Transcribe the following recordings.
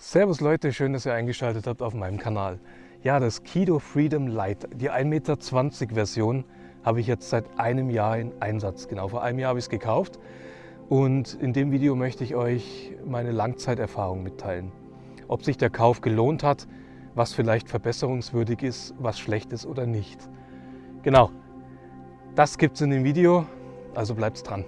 Servus Leute, schön, dass ihr eingeschaltet habt auf meinem Kanal. Ja, das Kido Freedom Lite, die 1,20 Meter Version, habe ich jetzt seit einem Jahr in Einsatz. Genau, vor einem Jahr habe ich es gekauft und in dem Video möchte ich euch meine Langzeiterfahrung mitteilen. Ob sich der Kauf gelohnt hat, was vielleicht verbesserungswürdig ist, was schlecht ist oder nicht. Genau, das gibt es in dem Video, also bleibt dran.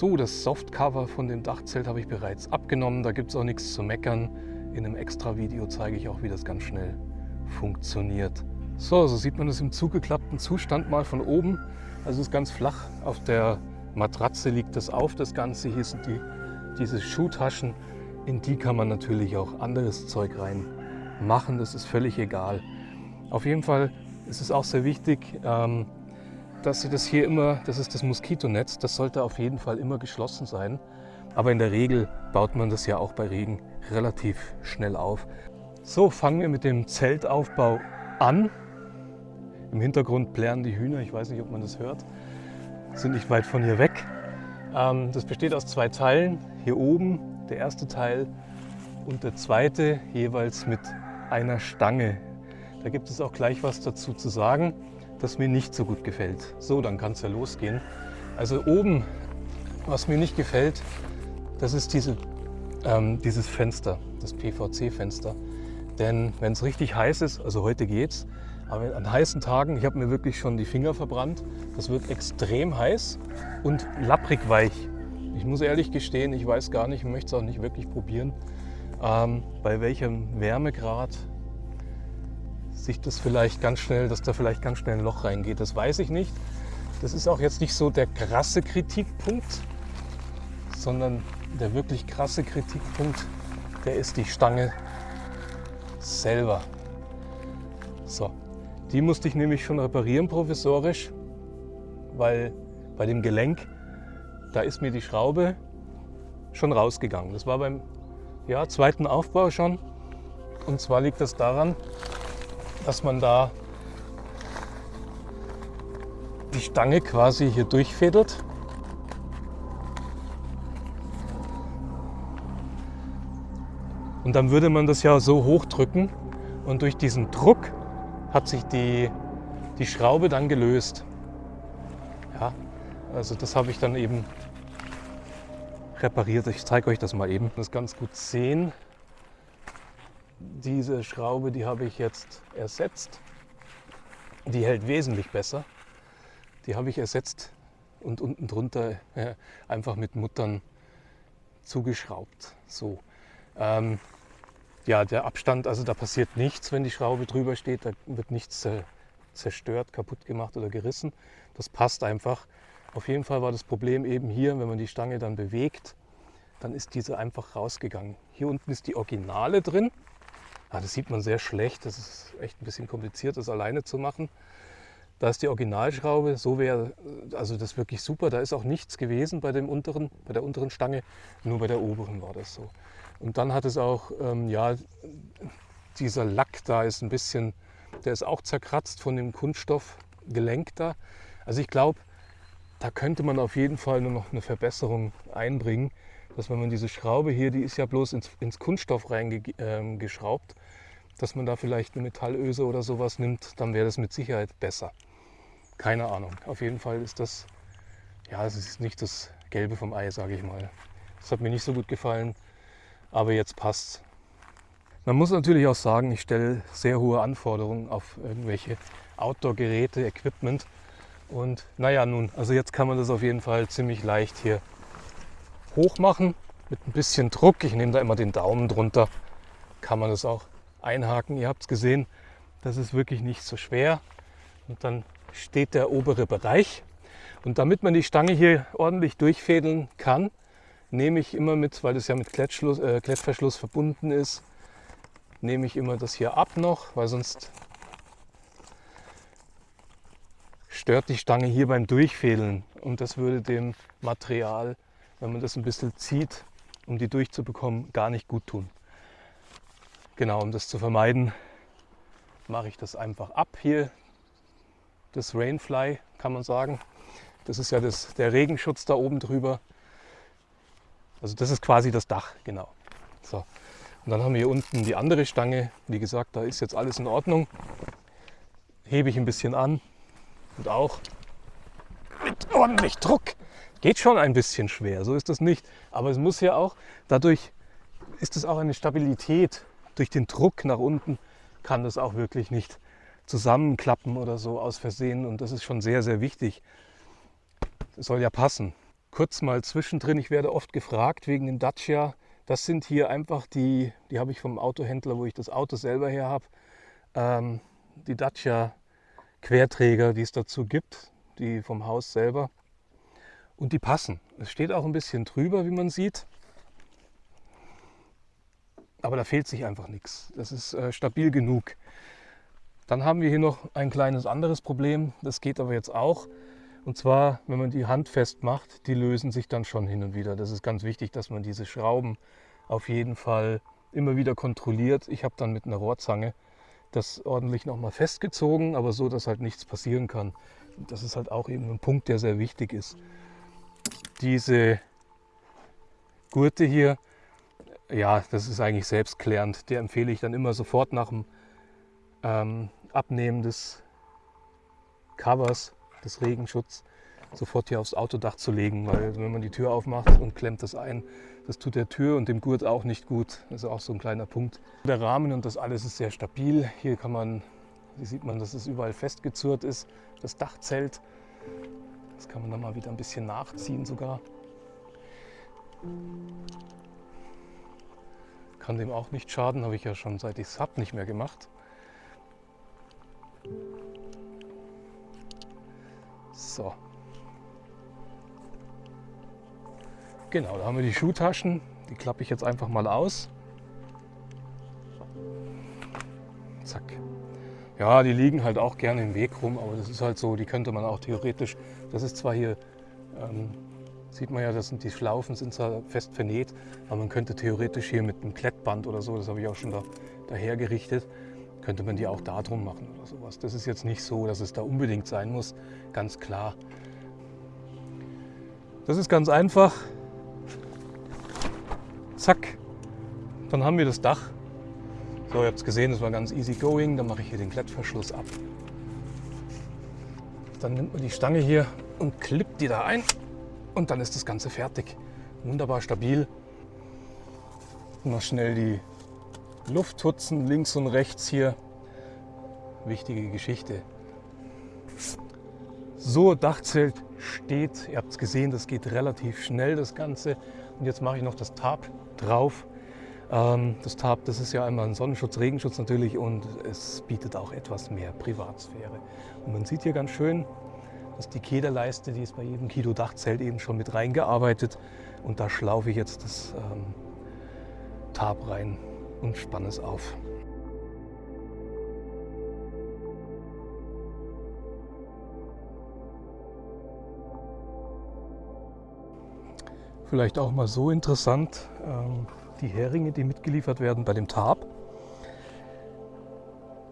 So, das Softcover von dem Dachzelt habe ich bereits abgenommen. Da gibt es auch nichts zu meckern. In einem extra Video zeige ich auch, wie das ganz schnell funktioniert. So, so sieht man es im zugeklappten Zustand mal von oben. Also es ist ganz flach. Auf der Matratze liegt das auf, das Ganze. Hier sind die, diese Schuhtaschen. In die kann man natürlich auch anderes Zeug rein machen. Das ist völlig egal. Auf jeden Fall ist es auch sehr wichtig, ähm, dass Sie das hier immer, das ist das Moskitonetz, das sollte auf jeden Fall immer geschlossen sein. Aber in der Regel baut man das ja auch bei Regen relativ schnell auf. So, fangen wir mit dem Zeltaufbau an. Im Hintergrund plären die Hühner, ich weiß nicht, ob man das hört, sind nicht weit von hier weg. Ähm, das besteht aus zwei Teilen. Hier oben der erste Teil und der zweite jeweils mit einer Stange. Da gibt es auch gleich was dazu zu sagen das mir nicht so gut gefällt. So, dann kann es ja losgehen. Also oben, was mir nicht gefällt, das ist diese, ähm, dieses Fenster, das PVC-Fenster. Denn wenn es richtig heiß ist, also heute geht's, aber an heißen Tagen, ich habe mir wirklich schon die Finger verbrannt, das wird extrem heiß und lapprig weich. Ich muss ehrlich gestehen, ich weiß gar nicht, möchte es auch nicht wirklich probieren, ähm, bei welchem Wärmegrad sich das vielleicht ganz schnell, dass da vielleicht ganz schnell ein Loch reingeht. Das weiß ich nicht. Das ist auch jetzt nicht so der krasse Kritikpunkt, sondern der wirklich krasse Kritikpunkt, der ist die Stange selber. So, die musste ich nämlich schon reparieren provisorisch, weil bei dem Gelenk, da ist mir die Schraube schon rausgegangen. Das war beim ja, zweiten Aufbau schon. Und zwar liegt das daran, dass man da die Stange quasi hier durchfädelt. Und dann würde man das ja so hochdrücken und durch diesen Druck hat sich die, die Schraube dann gelöst. Ja, also das habe ich dann eben repariert. Ich zeige euch das mal eben. Das ganz gut sehen. Diese Schraube, die habe ich jetzt ersetzt. Die hält wesentlich besser. Die habe ich ersetzt und unten drunter äh, einfach mit Muttern zugeschraubt. So. Ähm, ja, der Abstand, also da passiert nichts, wenn die Schraube drüber steht. Da wird nichts zerstört, kaputt gemacht oder gerissen. Das passt einfach. Auf jeden Fall war das Problem eben hier, wenn man die Stange dann bewegt, dann ist diese einfach rausgegangen. Hier unten ist die Originale drin. Ah, das sieht man sehr schlecht. Das ist echt ein bisschen kompliziert, das alleine zu machen. Da ist die Originalschraube, so wäre also das wirklich super. Da ist auch nichts gewesen bei, dem unteren, bei der unteren Stange, nur bei der oberen war das so. Und dann hat es auch, ähm, ja, dieser Lack da ist ein bisschen, der ist auch zerkratzt von dem Kunststoffgelenk da. Also ich glaube, da könnte man auf jeden Fall nur noch eine Verbesserung einbringen dass wenn man diese Schraube hier, die ist ja bloß ins, ins Kunststoff reingeschraubt, ähm, dass man da vielleicht eine Metallöse oder sowas nimmt, dann wäre das mit Sicherheit besser. Keine Ahnung. Auf jeden Fall ist das, ja, es ist nicht das Gelbe vom Ei, sage ich mal. Das hat mir nicht so gut gefallen, aber jetzt passt Man muss natürlich auch sagen, ich stelle sehr hohe Anforderungen auf irgendwelche Outdoor-Geräte, Equipment. Und naja, nun, also jetzt kann man das auf jeden Fall ziemlich leicht hier hoch machen mit ein bisschen Druck. Ich nehme da immer den Daumen drunter, kann man das auch einhaken. Ihr habt es gesehen, das ist wirklich nicht so schwer. Und dann steht der obere Bereich. Und damit man die Stange hier ordentlich durchfädeln kann, nehme ich immer mit, weil das ja mit äh, Klettverschluss verbunden ist, nehme ich immer das hier ab noch, weil sonst stört die Stange hier beim Durchfädeln und das würde dem Material wenn man das ein bisschen zieht, um die durchzubekommen, gar nicht gut tun. Genau, um das zu vermeiden, mache ich das einfach ab hier. Das Rainfly kann man sagen. Das ist ja das, der Regenschutz da oben drüber. Also das ist quasi das Dach, genau. So. Und dann haben wir hier unten die andere Stange. Wie gesagt, da ist jetzt alles in Ordnung. Hebe ich ein bisschen an und auch mit ordentlich Druck. Geht schon ein bisschen schwer, so ist das nicht. Aber es muss ja auch, dadurch ist es auch eine Stabilität. Durch den Druck nach unten kann das auch wirklich nicht zusammenklappen oder so aus Versehen. Und das ist schon sehr, sehr wichtig. Es soll ja passen. Kurz mal zwischendrin, ich werde oft gefragt wegen dem Dacia. Das sind hier einfach die, die habe ich vom Autohändler, wo ich das Auto selber her habe. Ähm, die Dacia Querträger, die es dazu gibt, die vom Haus selber. Und die passen. Es steht auch ein bisschen drüber, wie man sieht. Aber da fehlt sich einfach nichts. Das ist äh, stabil genug. Dann haben wir hier noch ein kleines anderes Problem. Das geht aber jetzt auch. Und zwar, wenn man die Hand festmacht, die lösen sich dann schon hin und wieder. Das ist ganz wichtig, dass man diese Schrauben auf jeden Fall immer wieder kontrolliert. Ich habe dann mit einer Rohrzange das ordentlich nochmal festgezogen, aber so, dass halt nichts passieren kann. Das ist halt auch eben ein Punkt, der sehr wichtig ist. Diese Gurte hier, ja, das ist eigentlich selbstklärend. Der empfehle ich dann immer sofort nach dem ähm, Abnehmen des Covers, des Regenschutzes, sofort hier aufs Autodach zu legen, weil wenn man die Tür aufmacht und klemmt das ein, das tut der Tür und dem Gurt auch nicht gut. Das ist auch so ein kleiner Punkt. Der Rahmen und das alles ist sehr stabil. Hier kann man, hier sieht man, dass es überall festgezurrt ist. Das Dachzelt, das kann man dann mal wieder ein bisschen nachziehen sogar. Kann dem auch nicht schaden, habe ich ja schon seit ich es habe nicht mehr gemacht. So. Genau, da haben wir die Schuhtaschen. Die klappe ich jetzt einfach mal aus. Ja, die liegen halt auch gerne im Weg rum, aber das ist halt so, die könnte man auch theoretisch, das ist zwar hier, ähm, sieht man ja, das sind die Schlaufen, sind zwar fest vernäht, aber man könnte theoretisch hier mit einem Klettband oder so, das habe ich auch schon da, daher gerichtet, könnte man die auch da drum machen oder sowas. Das ist jetzt nicht so, dass es da unbedingt sein muss, ganz klar. Das ist ganz einfach. Zack, dann haben wir das Dach. So, ihr habt es gesehen, das war ganz easy going. Dann mache ich hier den Klettverschluss ab. Dann nimmt man die Stange hier und klippt die da ein und dann ist das Ganze fertig. Wunderbar stabil. Noch schnell die Lufthutzen links und rechts hier. Wichtige Geschichte. So, Dachzelt steht. Ihr habt es gesehen, das geht relativ schnell, das Ganze. Und jetzt mache ich noch das Tarp drauf. Ähm, das Tarp, das ist ja einmal ein Sonnenschutz, Regenschutz natürlich und es bietet auch etwas mehr Privatsphäre. Und man sieht hier ganz schön, dass die Kederleiste, die ist bei jedem Kilo Dachzelt eben schon mit reingearbeitet. Und da schlaufe ich jetzt das ähm, Tarp rein und spanne es auf. Vielleicht auch mal so interessant, ähm, die Heringe, die mitgeliefert werden bei dem Tarp,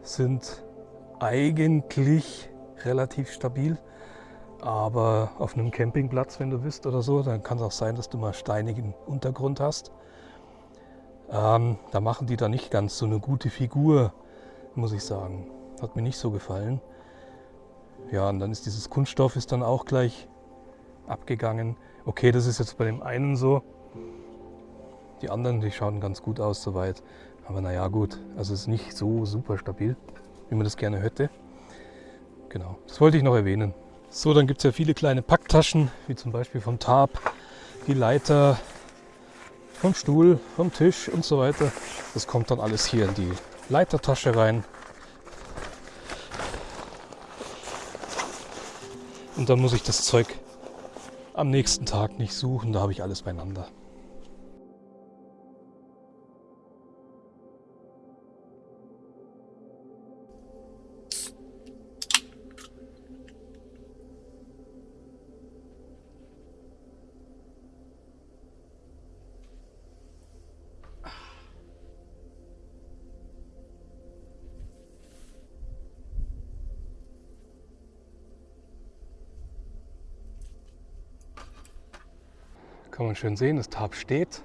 sind eigentlich relativ stabil. Aber auf einem Campingplatz, wenn du bist oder so, dann kann es auch sein, dass du mal steinigen Untergrund hast. Ähm, da machen die da nicht ganz so eine gute Figur, muss ich sagen. Hat mir nicht so gefallen. Ja, und dann ist dieses Kunststoff ist dann auch gleich abgegangen. Okay, das ist jetzt bei dem einen so. Die anderen, die schauen ganz gut aus soweit. Aber naja, gut. Also es ist nicht so super stabil, wie man das gerne hätte. Genau, das wollte ich noch erwähnen. So, dann gibt es ja viele kleine Packtaschen, wie zum Beispiel vom Tarp, die Leiter, vom Stuhl, vom Tisch und so weiter. Das kommt dann alles hier in die Leitertasche rein. Und dann muss ich das Zeug am nächsten Tag nicht suchen, da habe ich alles beieinander. Kann man schön sehen, das Tarp steht.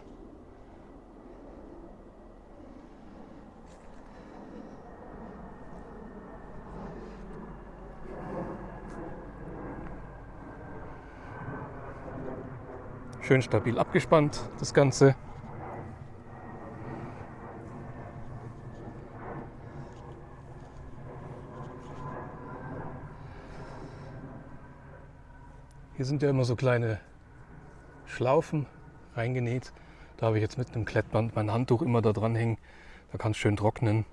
Schön stabil abgespannt, das Ganze. Hier sind ja immer so kleine Schlaufen reingenäht. Da habe ich jetzt mit einem Klettband mein Handtuch immer da dran hängen. Da kann es schön trocknen.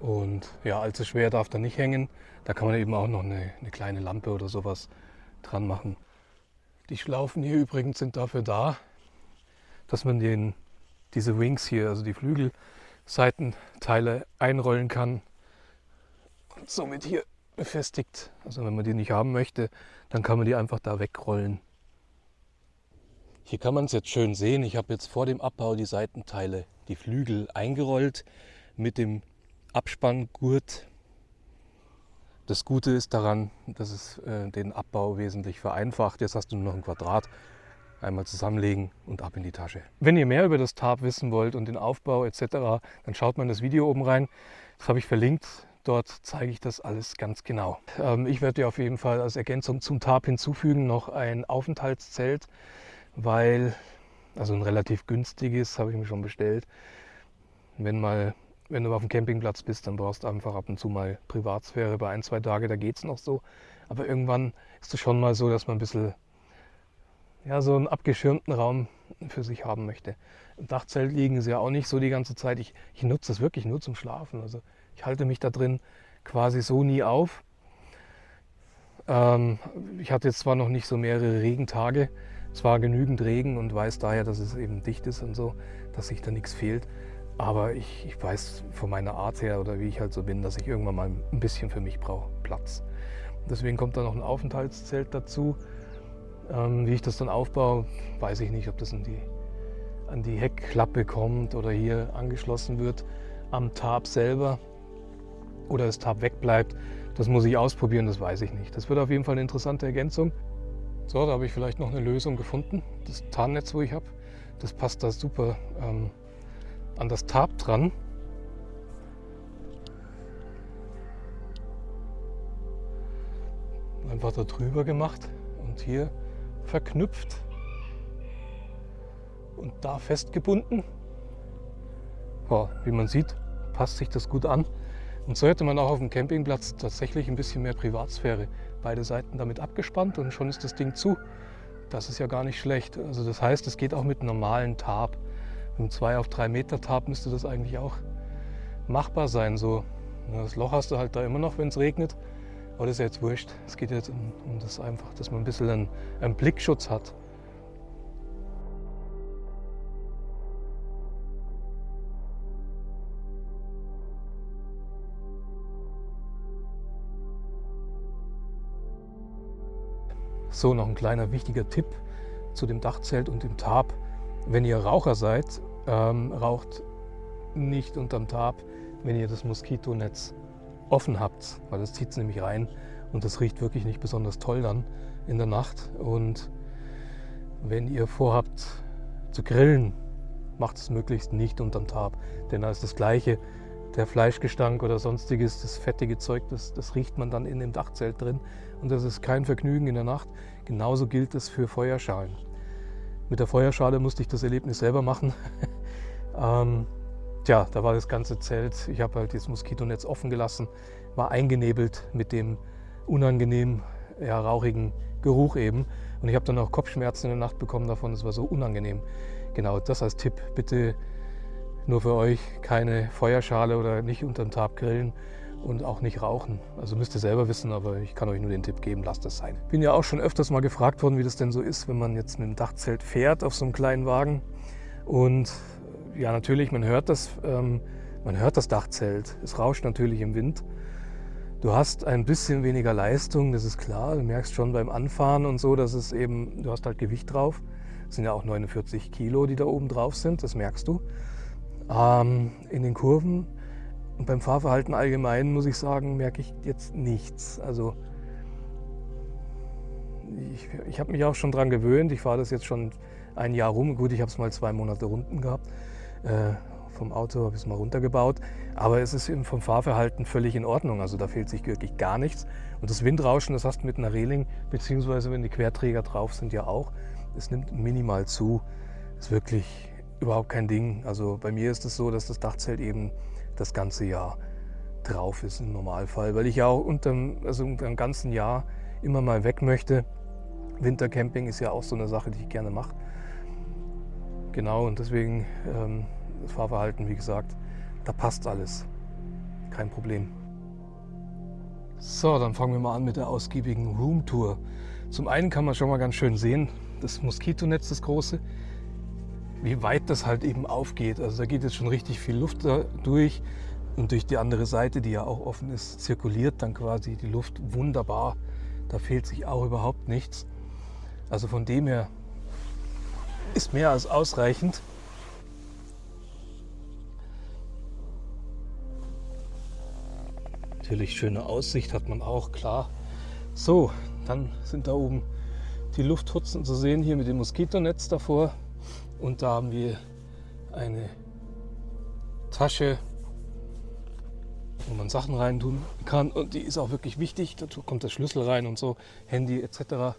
Und ja, allzu schwer darf da nicht hängen. Da kann man eben auch noch eine, eine kleine Lampe oder sowas dran machen. Die Schlaufen hier übrigens sind dafür da, dass man den, diese Wings hier, also die Flügelseitenteile einrollen kann und somit hier befestigt. Also wenn man die nicht haben möchte, dann kann man die einfach da wegrollen. Hier kann man es jetzt schön sehen. Ich habe jetzt vor dem Abbau die Seitenteile, die Flügel eingerollt mit dem Abspanngurt das Gute ist daran, dass es äh, den Abbau wesentlich vereinfacht. Jetzt hast du nur noch ein Quadrat. Einmal zusammenlegen und ab in die Tasche. Wenn ihr mehr über das Tarp wissen wollt und den Aufbau etc., dann schaut mal in das Video oben rein. Das habe ich verlinkt. Dort zeige ich das alles ganz genau. Ähm, ich werde dir auf jeden Fall als Ergänzung zum Tarp hinzufügen noch ein Aufenthaltszelt, weil, also ein relativ günstiges, habe ich mir schon bestellt. Wenn mal wenn du auf dem Campingplatz bist, dann brauchst du einfach ab und zu mal Privatsphäre. Bei ein, zwei Tage, da geht es noch so. Aber irgendwann ist es schon mal so, dass man ein bisschen ja, so einen abgeschirmten Raum für sich haben möchte. Im Dachzelt liegen sie ja auch nicht so die ganze Zeit. Ich, ich nutze das wirklich nur zum Schlafen. Also ich halte mich da drin quasi so nie auf. Ähm, ich hatte jetzt zwar noch nicht so mehrere Regentage, zwar genügend Regen und weiß daher, dass es eben dicht ist und so, dass sich da nichts fehlt. Aber ich, ich, weiß von meiner Art her oder wie ich halt so bin, dass ich irgendwann mal ein bisschen für mich brauche, Platz. Deswegen kommt da noch ein Aufenthaltszelt dazu. Ähm, wie ich das dann aufbaue, weiß ich nicht, ob das die, an die Heckklappe kommt oder hier angeschlossen wird am Tarp selber oder das Tarp wegbleibt. Das muss ich ausprobieren, das weiß ich nicht. Das wird auf jeden Fall eine interessante Ergänzung. So, da habe ich vielleicht noch eine Lösung gefunden. Das Tarnnetz, wo ich habe, das passt da super ähm, an das Tarp dran. Einfach da drüber gemacht und hier verknüpft und da festgebunden. Ja, wie man sieht, passt sich das gut an. Und so hätte man auch auf dem Campingplatz tatsächlich ein bisschen mehr Privatsphäre. Beide Seiten damit abgespannt und schon ist das Ding zu. Das ist ja gar nicht schlecht. Also das heißt, es geht auch mit normalen Tarp. Mit einem 2 auf 3 Meter Tarp müsste das eigentlich auch machbar sein. So. Das Loch hast du halt da immer noch, wenn es regnet. Aber das ist ja jetzt wurscht. Es geht jetzt um, um das einfach, dass man ein bisschen einen, einen Blickschutz hat. So, noch ein kleiner wichtiger Tipp zu dem Dachzelt und dem Tarp. Wenn ihr Raucher seid, ähm, raucht nicht unterm Tarp, wenn ihr das Moskitonetz offen habt, weil das zieht es nämlich rein und das riecht wirklich nicht besonders toll dann in der Nacht. Und wenn ihr vorhabt zu grillen, macht es möglichst nicht unterm Tarp, denn da ist das Gleiche. Der Fleischgestank oder sonstiges, das fettige Zeug, das, das riecht man dann in dem Dachzelt drin und das ist kein Vergnügen in der Nacht. Genauso gilt es für Feuerschalen. Mit der Feuerschale musste ich das Erlebnis selber machen. ähm, tja, da war das ganze Zelt, ich habe halt das Moskitonetz offen gelassen, war eingenebelt mit dem unangenehmen, ja, rauchigen Geruch eben. Und ich habe dann auch Kopfschmerzen in der Nacht bekommen davon, das war so unangenehm. Genau, das als Tipp, bitte nur für euch keine Feuerschale oder nicht unterm Tab grillen und auch nicht rauchen. Also müsst ihr selber wissen, aber ich kann euch nur den Tipp geben, lasst das sein. Bin ja auch schon öfters mal gefragt worden, wie das denn so ist, wenn man jetzt mit dem Dachzelt fährt auf so einem kleinen Wagen. Und ja, natürlich, man hört das, ähm, man hört das Dachzelt. Es rauscht natürlich im Wind. Du hast ein bisschen weniger Leistung, das ist klar. Du merkst schon beim Anfahren und so, dass es eben, du hast halt Gewicht drauf. Es sind ja auch 49 Kilo, die da oben drauf sind, das merkst du. Ähm, in den Kurven und beim Fahrverhalten allgemein muss ich sagen, merke ich jetzt nichts. Also ich, ich habe mich auch schon daran gewöhnt. Ich fahre das jetzt schon ein Jahr rum. Gut, ich habe es mal zwei Monate Runden gehabt. Äh, vom Auto habe ich es mal runtergebaut. Aber es ist vom Fahrverhalten völlig in Ordnung. Also da fehlt sich wirklich gar nichts. Und das Windrauschen, das hast du mit einer Reling, beziehungsweise wenn die Querträger drauf sind, ja auch. Es nimmt minimal zu. Ist wirklich überhaupt kein Ding. Also bei mir ist es so, dass das Dachzelt eben das ganze Jahr drauf ist im Normalfall, weil ich ja auch unter, also unter dem ganzen Jahr immer mal weg möchte. Wintercamping ist ja auch so eine Sache, die ich gerne mache. Genau, und deswegen ähm, das Fahrverhalten, wie gesagt, da passt alles. Kein Problem. So, dann fangen wir mal an mit der ausgiebigen Roomtour. Zum einen kann man schon mal ganz schön sehen, das Moskitonetz, das große, wie weit das halt eben aufgeht. Also da geht jetzt schon richtig viel Luft durch und durch die andere Seite, die ja auch offen ist, zirkuliert dann quasi die Luft wunderbar. Da fehlt sich auch überhaupt nichts. Also von dem her ist mehr als ausreichend. Natürlich schöne Aussicht hat man auch, klar. So, dann sind da oben die Lufthutzen zu sehen, hier mit dem Moskitonetz davor. Und da haben wir eine Tasche, wo man Sachen reintun kann. Und die ist auch wirklich wichtig. Dazu kommt der Schlüssel rein und so, Handy etc.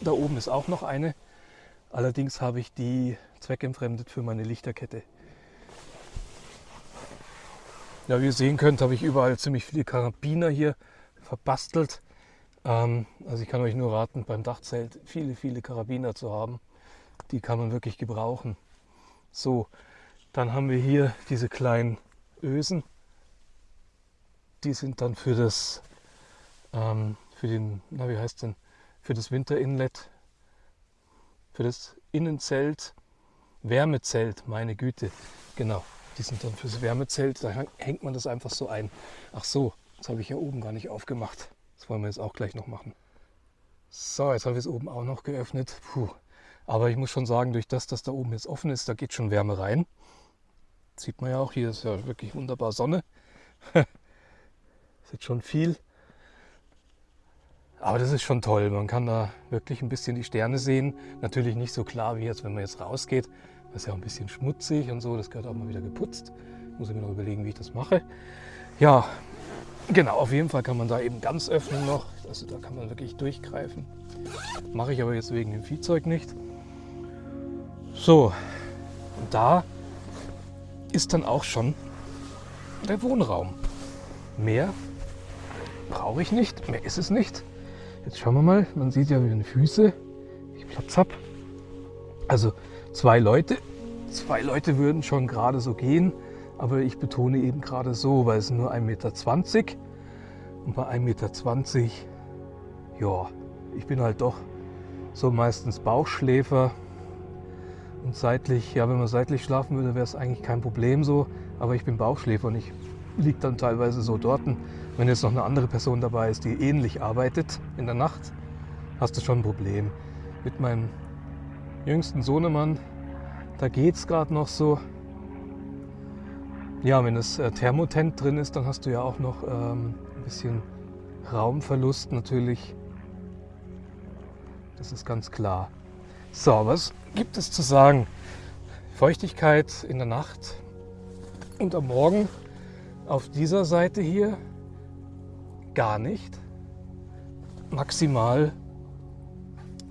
Da oben ist auch noch eine. Allerdings habe ich die zweckentfremdet für meine Lichterkette. Ja, wie ihr sehen könnt, habe ich überall ziemlich viele Karabiner hier verbastelt. Ähm, also ich kann euch nur raten, beim Dachzelt viele, viele Karabiner zu haben. Die kann man wirklich gebrauchen. So, dann haben wir hier diese kleinen Ösen. Die sind dann für das, ähm, für den, na wie heißt denn, für das Winterinlet, für das Innenzelt, Wärmezelt, meine Güte, genau. Die sind dann fürs Wärmezelt, da hängt man das einfach so ein. Ach so, das habe ich hier oben gar nicht aufgemacht. Das wollen wir jetzt auch gleich noch machen. So, jetzt habe ich es oben auch noch geöffnet. Puh. Aber ich muss schon sagen, durch das, dass da oben jetzt offen ist, da geht schon Wärme rein. sieht man ja auch, hier ist ja wirklich wunderbar Sonne. ist jetzt schon viel. Aber das ist schon toll. Man kann da wirklich ein bisschen die Sterne sehen. Natürlich nicht so klar wie jetzt, wenn man jetzt rausgeht. Das ist ja auch ein bisschen schmutzig und so. Das gehört auch mal wieder geputzt. Muss ich mir noch überlegen, wie ich das mache. Ja, genau. Auf jeden Fall kann man da eben ganz öffnen noch. Also da kann man wirklich durchgreifen. Mache ich aber jetzt wegen dem Viehzeug nicht. So, da ist dann auch schon der Wohnraum. Mehr brauche ich nicht, mehr ist es nicht. Jetzt schauen wir mal, man sieht ja wie meine Füße, ich Platz habe. Also zwei Leute. Zwei Leute würden schon gerade so gehen, aber ich betone eben gerade so, weil es nur 1,20 Meter. Und bei 1,20 Meter, ja, ich bin halt doch so meistens Bauchschläfer. Seitlich, ja, wenn man seitlich schlafen würde, wäre es eigentlich kein Problem so. Aber ich bin Bauchschläfer und ich liege dann teilweise so dort. Wenn jetzt noch eine andere Person dabei ist, die ähnlich arbeitet in der Nacht, hast du schon ein Problem. Mit meinem jüngsten Sohnemann, da geht es gerade noch so. Ja, wenn das äh, Thermotent drin ist, dann hast du ja auch noch ähm, ein bisschen Raumverlust natürlich. Das ist ganz klar. So, was gibt es zu sagen? Feuchtigkeit in der Nacht und am Morgen auf dieser Seite hier gar nicht. Maximal,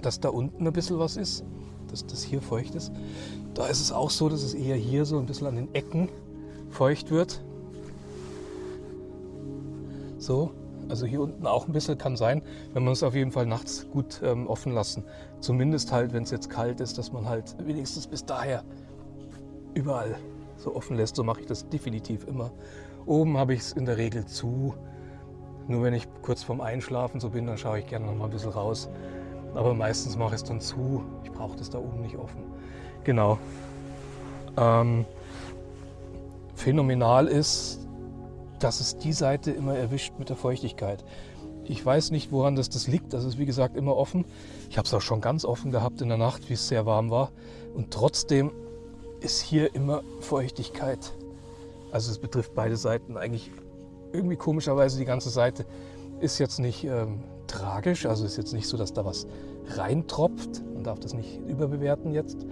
dass da unten ein bisschen was ist dass das hier feucht ist. Da ist es auch so, dass es eher hier so ein bisschen an den Ecken feucht wird. So, also hier unten auch ein bisschen kann sein, wenn man es auf jeden Fall nachts gut ähm, offen lassen. Zumindest halt, wenn es jetzt kalt ist, dass man halt wenigstens bis daher überall so offen lässt. So mache ich das definitiv immer. Oben habe ich es in der Regel zu. Nur wenn ich kurz vorm Einschlafen so bin, dann schaue ich gerne noch mal ein bisschen raus. Aber meistens mache ich es dann zu. Ich brauche das da oben nicht offen. Genau. Ähm, phänomenal ist, dass es die Seite immer erwischt mit der Feuchtigkeit. Ich weiß nicht, woran das, das liegt. Das ist wie gesagt immer offen. Ich habe es auch schon ganz offen gehabt in der Nacht, wie es sehr warm war. Und trotzdem ist hier immer Feuchtigkeit. Also es betrifft beide Seiten. Eigentlich irgendwie komischerweise die ganze Seite ist jetzt nicht ähm, tragisch. Also ist jetzt nicht so, dass da was reintropft. Man darf das nicht überbewerten jetzt,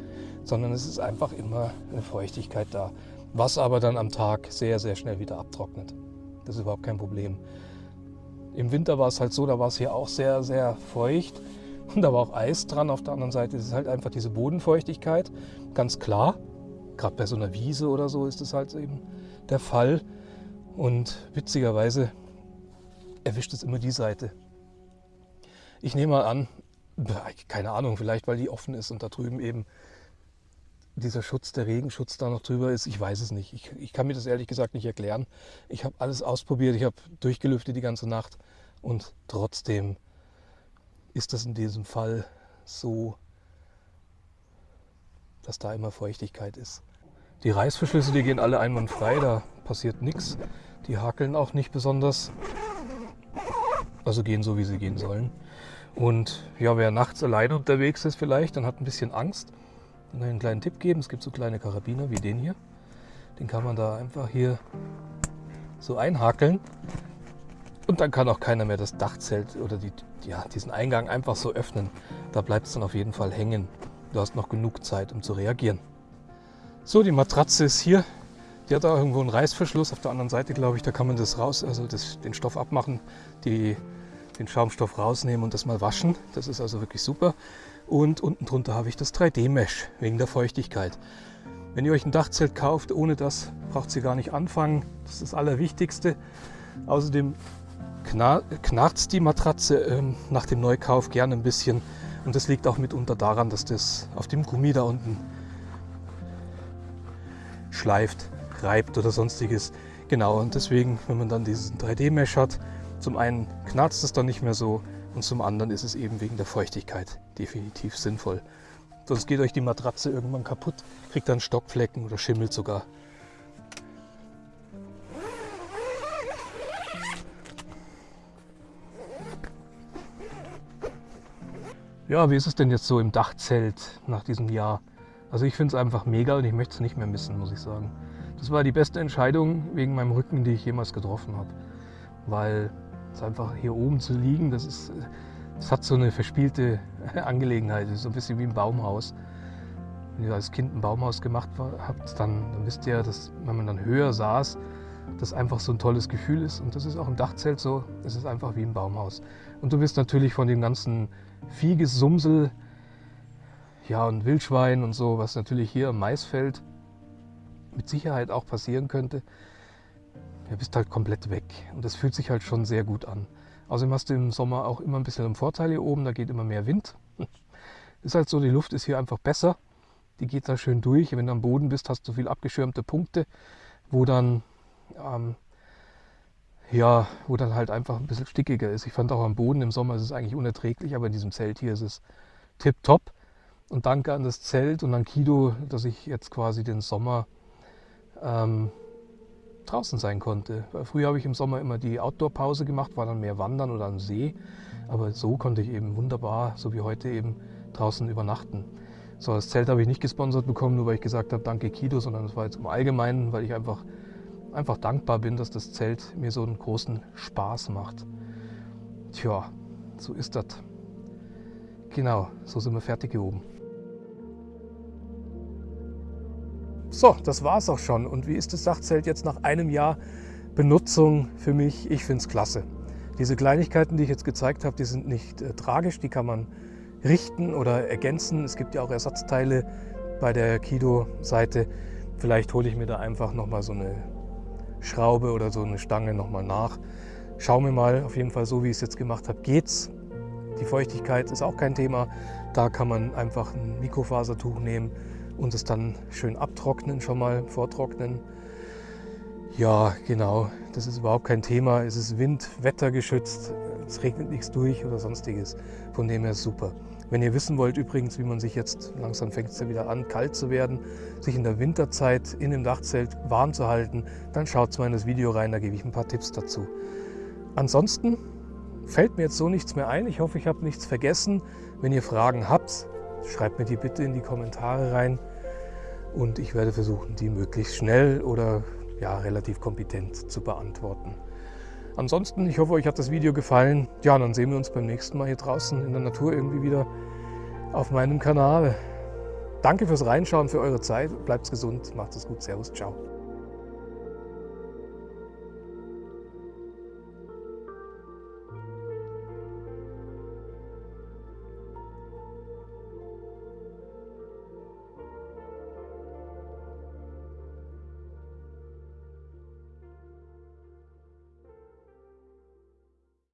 sondern es ist einfach immer eine Feuchtigkeit da. Was aber dann am Tag sehr, sehr schnell wieder abtrocknet. Das ist überhaupt kein Problem. Im Winter war es halt so, da war es hier auch sehr, sehr feucht. Und da war auch Eis dran. Auf der anderen Seite ist es halt einfach diese Bodenfeuchtigkeit. Ganz klar. Gerade bei so einer Wiese oder so ist es halt eben der Fall. Und witzigerweise erwischt es immer die Seite. Ich nehme mal an, keine Ahnung, vielleicht weil die offen ist und da drüben eben dieser Schutz, der Regenschutz da noch drüber ist. Ich weiß es nicht. Ich, ich kann mir das ehrlich gesagt nicht erklären. Ich habe alles ausprobiert, ich habe durchgelüftet die ganze Nacht und trotzdem ist das in diesem Fall so, dass da immer Feuchtigkeit ist. Die Reißverschlüsse, die gehen alle einwandfrei, da passiert nichts. Die hakeln auch nicht besonders. Also gehen so, wie sie gehen sollen. Und ja, wer nachts alleine unterwegs ist vielleicht, dann hat ein bisschen Angst. Dann einen kleinen Tipp geben, es gibt so kleine Karabiner wie den hier. Den kann man da einfach hier so einhakeln. Und dann kann auch keiner mehr das Dachzelt oder die, ja, diesen Eingang einfach so öffnen. Da bleibt es dann auf jeden Fall hängen. Du hast noch genug Zeit, um zu reagieren. So, die Matratze ist hier. Die hat auch irgendwo einen Reißverschluss. Auf der anderen Seite, glaube ich, da kann man das raus, also das, den Stoff abmachen, die, den Schaumstoff rausnehmen und das mal waschen. Das ist also wirklich super. Und unten drunter habe ich das 3D-Mesh wegen der Feuchtigkeit. Wenn ihr euch ein Dachzelt kauft, ohne das braucht ihr gar nicht anfangen. Das ist das Allerwichtigste. Außerdem knarzt die Matratze ähm, nach dem Neukauf gerne ein bisschen. Und das liegt auch mitunter daran, dass das auf dem Gummi da unten schleift, reibt oder sonstiges. Genau, und deswegen, wenn man dann diesen 3D-Mesh hat, zum einen knarzt es dann nicht mehr so und zum anderen ist es eben wegen der Feuchtigkeit definitiv sinnvoll. Sonst geht euch die Matratze irgendwann kaputt, kriegt dann Stockflecken oder schimmelt sogar. Ja, wie ist es denn jetzt so im Dachzelt nach diesem Jahr? Also ich finde es einfach mega und ich möchte es nicht mehr missen, muss ich sagen. Das war die beste Entscheidung wegen meinem Rücken, die ich jemals getroffen habe. Weil es einfach hier oben zu liegen, das, ist, das hat so eine verspielte Angelegenheit. So ein bisschen wie ein Baumhaus. Wenn ihr als Kind ein Baumhaus gemacht habt, dann, dann wisst ihr, dass wenn man dann höher saß, das einfach so ein tolles Gefühl ist. Und das ist auch im Dachzelt so. Es ist einfach wie ein Baumhaus. Und du bist natürlich von dem ganzen Viehgesumsel ja, und Wildschwein und so, was natürlich hier im Maisfeld mit Sicherheit auch passieren könnte, ja, bist halt komplett weg. Und das fühlt sich halt schon sehr gut an. Außerdem hast du im Sommer auch immer ein bisschen einen Vorteil hier oben, da geht immer mehr Wind. Ist halt so, die Luft ist hier einfach besser. Die geht da schön durch. Wenn du am Boden bist, hast du viel abgeschirmte Punkte, wo dann ähm, ja, wo dann halt einfach ein bisschen stickiger ist. Ich fand auch am Boden im Sommer ist es eigentlich unerträglich, aber in diesem Zelt hier ist es tipptopp. Und danke an das Zelt und an Kido, dass ich jetzt quasi den Sommer ähm, draußen sein konnte. Früher habe ich im Sommer immer die Outdoor-Pause gemacht, war dann mehr wandern oder am See. Aber so konnte ich eben wunderbar, so wie heute eben, draußen übernachten. So, das Zelt habe ich nicht gesponsert bekommen, nur weil ich gesagt habe, danke Kido, sondern es war jetzt im Allgemeinen, weil ich einfach einfach dankbar bin, dass das Zelt mir so einen großen Spaß macht. Tja, so ist das. Genau, so sind wir fertig hier oben. So, das war es auch schon. Und wie ist das Sachzelt jetzt nach einem Jahr Benutzung für mich? Ich finde es klasse. Diese Kleinigkeiten, die ich jetzt gezeigt habe, die sind nicht äh, tragisch, die kann man richten oder ergänzen. Es gibt ja auch Ersatzteile bei der Kido-Seite. Vielleicht hole ich mir da einfach nochmal so eine Schraube oder so eine Stange nochmal nach. Schauen wir mal, auf jeden Fall so wie ich es jetzt gemacht habe, geht's. Die Feuchtigkeit ist auch kein Thema. Da kann man einfach ein Mikrofasertuch nehmen und es dann schön abtrocknen, schon mal vortrocknen. Ja, genau, das ist überhaupt kein Thema. Es ist wind-, wettergeschützt, es regnet nichts durch oder sonstiges. Von dem her super. Wenn ihr wissen wollt übrigens, wie man sich jetzt, langsam fängt es ja wieder an, kalt zu werden, sich in der Winterzeit in dem Dachzelt warm zu halten, dann schaut mal in das Video rein, da gebe ich ein paar Tipps dazu. Ansonsten fällt mir jetzt so nichts mehr ein. Ich hoffe, ich habe nichts vergessen. Wenn ihr Fragen habt, schreibt mir die bitte in die Kommentare rein und ich werde versuchen, die möglichst schnell oder ja, relativ kompetent zu beantworten. Ansonsten, ich hoffe, euch hat das Video gefallen. Ja, dann sehen wir uns beim nächsten Mal hier draußen in der Natur irgendwie wieder auf meinem Kanal. Danke fürs Reinschauen, für eure Zeit. Bleibt gesund, macht es gut. Servus, ciao.